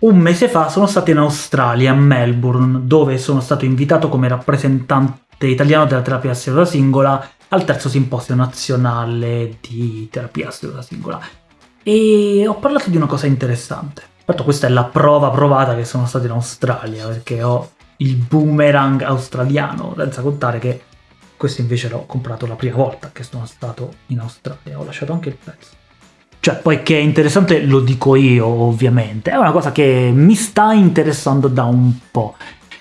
un mese fa sono stato in Australia, a Melbourne, dove sono stato invitato come rappresentante italiano della terapia seduta singola al terzo simposio nazionale di terapia seduta singola. E ho parlato di una cosa interessante. Infatti questa è la prova provata che sono stato in Australia, perché ho il boomerang australiano, senza contare che questo invece l'ho comprato la prima volta che sono stato in Australia, ho lasciato anche il pezzo. Cioè, poi che è interessante lo dico io, ovviamente, è una cosa che mi sta interessando da un po',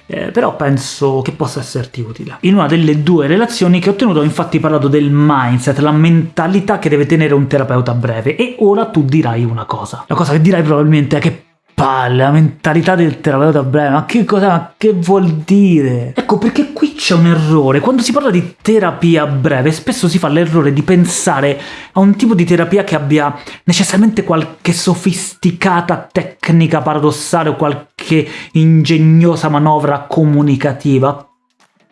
eh, però penso che possa esserti utile. In una delle due relazioni che ho tenuto ho infatti parlato del mindset, la mentalità che deve tenere un terapeuta breve, e ora tu dirai una cosa. La cosa che dirai probabilmente è che palle, la mentalità del terapeuta breve, ma che cosa, ma che vuol dire? Ecco, perché qui c'è un errore. Quando si parla di terapia breve, spesso si fa l'errore di pensare a un tipo di terapia che abbia necessariamente qualche sofisticata tecnica paradossale o qualche ingegnosa manovra comunicativa,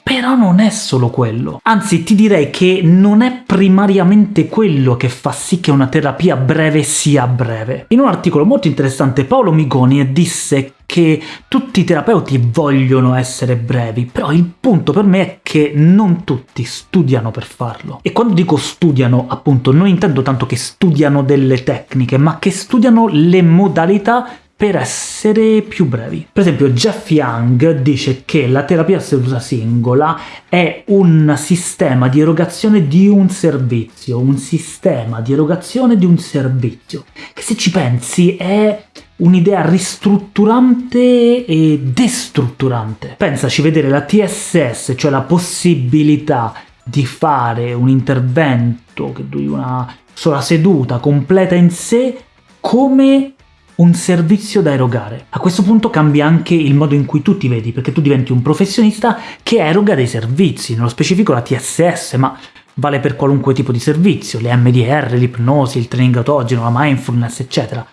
però non è solo quello. Anzi, ti direi che non è primariamente quello che fa sì che una terapia breve sia breve. In un articolo molto interessante Paolo Migoni disse che tutti i terapeuti vogliono essere brevi, però il punto per me è che non tutti studiano per farlo. E quando dico studiano, appunto, non intendo tanto che studiano delle tecniche, ma che studiano le modalità per essere più brevi. Per esempio Jeff Young dice che la terapia seduta singola è un sistema di erogazione di un servizio, un sistema di erogazione di un servizio, che se ci pensi è un'idea ristrutturante e destrutturante. Pensaci vedere la TSS, cioè la possibilità di fare un intervento che duri una sola seduta completa in sé come un servizio da erogare. A questo punto cambia anche il modo in cui tu ti vedi, perché tu diventi un professionista che eroga dei servizi, nello specifico la TSS, ma vale per qualunque tipo di servizio, le MDR, l'ipnosi, il training autogeno, la mindfulness, eccetera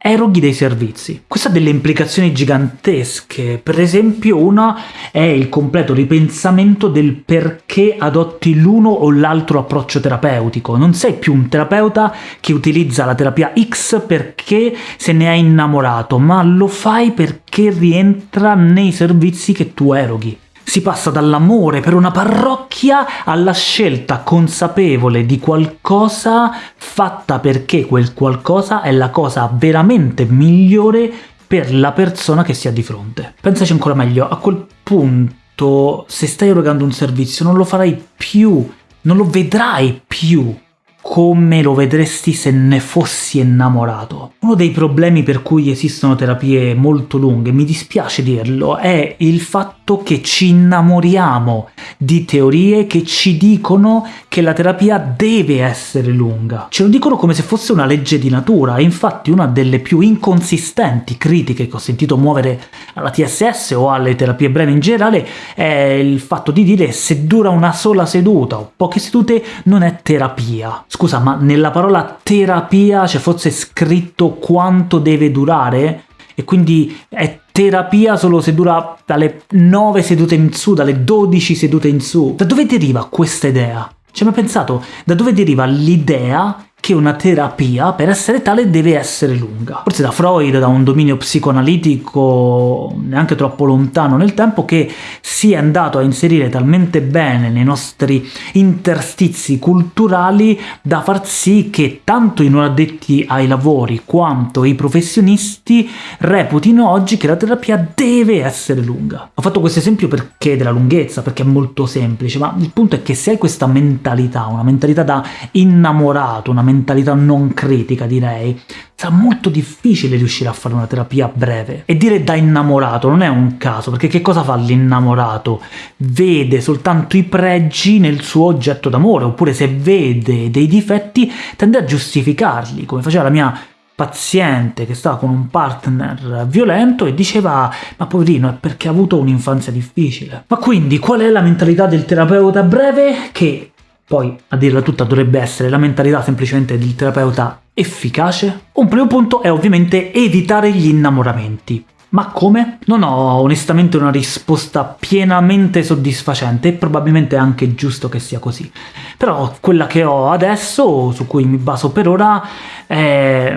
eroghi dei servizi. Questo ha delle implicazioni gigantesche, per esempio una è il completo ripensamento del perché adotti l'uno o l'altro approccio terapeutico. Non sei più un terapeuta che utilizza la terapia X perché se ne è innamorato, ma lo fai perché rientra nei servizi che tu eroghi. Si passa dall'amore per una parrocchia alla scelta consapevole di qualcosa fatta perché quel qualcosa è la cosa veramente migliore per la persona che si ha di fronte. Pensaci ancora meglio, a quel punto se stai erogando un servizio non lo farai più, non lo vedrai più come lo vedresti se ne fossi innamorato. Uno dei problemi per cui esistono terapie molto lunghe, mi dispiace dirlo, è il fatto che ci innamoriamo di teorie che ci dicono che la terapia deve essere lunga. Ce lo dicono come se fosse una legge di natura, infatti una delle più inconsistenti critiche che ho sentito muovere alla TSS o alle terapie brevi in generale è il fatto di dire se dura una sola seduta o poche sedute non è terapia. Scusa, ma nella parola terapia c'è forse scritto quanto deve durare? E quindi è terapia solo se dura dalle 9 sedute in su, dalle 12 sedute in su. Da dove deriva questa idea? Ci hai mai pensato? Da dove deriva l'idea che una terapia, per essere tale, deve essere lunga. Forse da Freud, da un dominio psicoanalitico neanche troppo lontano nel tempo, che si è andato a inserire talmente bene nei nostri interstizi culturali da far sì che tanto i non addetti ai lavori quanto i professionisti reputino oggi che la terapia deve essere lunga. Ho fatto questo esempio perché della lunghezza, perché è molto semplice, ma il punto è che se hai questa mentalità, una mentalità da innamorato, una mentalità non critica direi, sarà molto difficile riuscire a fare una terapia breve. E dire da innamorato non è un caso, perché che cosa fa l'innamorato? Vede soltanto i pregi nel suo oggetto d'amore, oppure se vede dei difetti tende a giustificarli, come faceva la mia paziente che stava con un partner violento e diceva ma poverino è perché ha avuto un'infanzia difficile. Ma quindi qual è la mentalità del terapeuta breve? Che poi, a dirla tutta, dovrebbe essere la mentalità semplicemente del terapeuta efficace? Un primo punto è ovviamente evitare gli innamoramenti. Ma come? Non ho onestamente una risposta pienamente soddisfacente, e probabilmente è anche giusto che sia così. Però quella che ho adesso, su cui mi baso per ora, è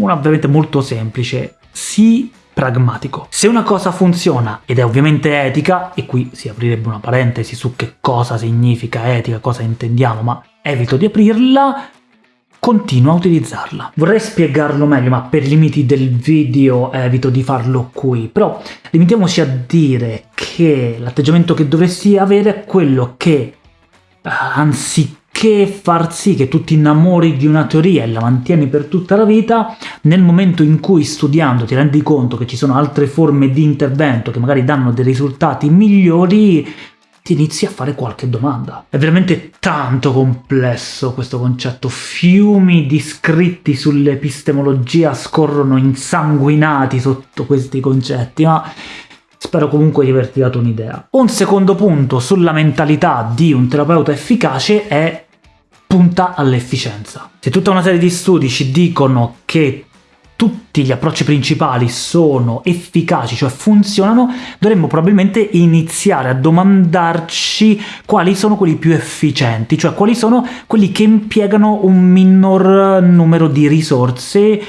una ovviamente molto semplice. Si pragmatico. Se una cosa funziona ed è ovviamente etica, e qui si aprirebbe una parentesi su che cosa significa etica, cosa intendiamo, ma evito di aprirla, continua a utilizzarla. Vorrei spiegarlo meglio, ma per limiti del video evito di farlo qui, però limitiamoci a dire che l'atteggiamento che dovresti avere è quello che, anziché far sì che tu ti innamori di una teoria e la mantieni per tutta la vita, nel momento in cui studiando ti rendi conto che ci sono altre forme di intervento che magari danno dei risultati migliori, ti inizi a fare qualche domanda. È veramente tanto complesso questo concetto, fiumi di scritti sull'epistemologia scorrono insanguinati sotto questi concetti, ma spero comunque di averti dato un'idea. Un secondo punto sulla mentalità di un terapeuta efficace è punta all'efficienza. Se tutta una serie di studi ci dicono che tutti gli approcci principali sono efficaci, cioè funzionano, dovremmo probabilmente iniziare a domandarci quali sono quelli più efficienti, cioè quali sono quelli che impiegano un minor numero di risorse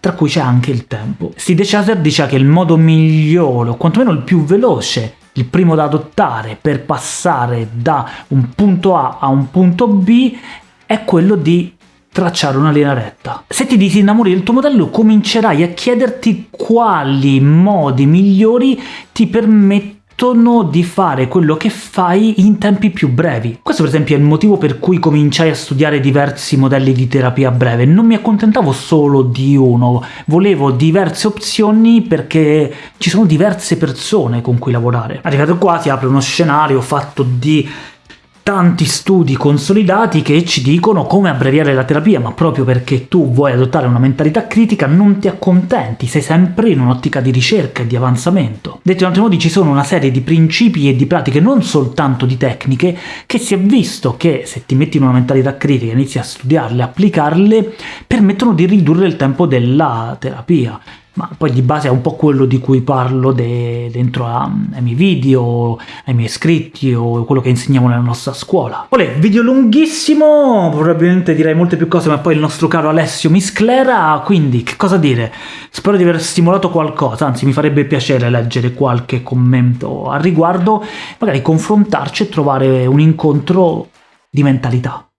tra cui c'è anche il tempo. Steve Chaser dice che il modo migliore, o quantomeno il più veloce, il primo da adottare per passare da un punto A a un punto B è quello di tracciare una linea retta. Se ti disinnamori del tuo modello comincerai a chiederti quali modi migliori ti permettono di fare quello che fai in tempi più brevi. Questo per esempio è il motivo per cui cominciai a studiare diversi modelli di terapia breve, non mi accontentavo solo di uno, volevo diverse opzioni perché ci sono diverse persone con cui lavorare. Arrivato qua si apre uno scenario fatto di tanti studi consolidati che ci dicono come abbreviare la terapia, ma proprio perché tu vuoi adottare una mentalità critica non ti accontenti, sei sempre in un'ottica di ricerca e di avanzamento. Detto in altri modi, ci sono una serie di principi e di pratiche, non soltanto di tecniche, che si è visto che se ti metti in una mentalità critica e inizi a studiarle, applicarle, permettono di ridurre il tempo della terapia ma poi di base è un po' quello di cui parlo de dentro a, ai miei video, ai miei iscritti o quello che insegniamo nella nostra scuola. Olè, video lunghissimo, probabilmente direi molte più cose, ma poi il nostro caro Alessio mi sclera, quindi che cosa dire? Spero di aver stimolato qualcosa, anzi mi farebbe piacere leggere qualche commento al riguardo, magari confrontarci e trovare un incontro di mentalità.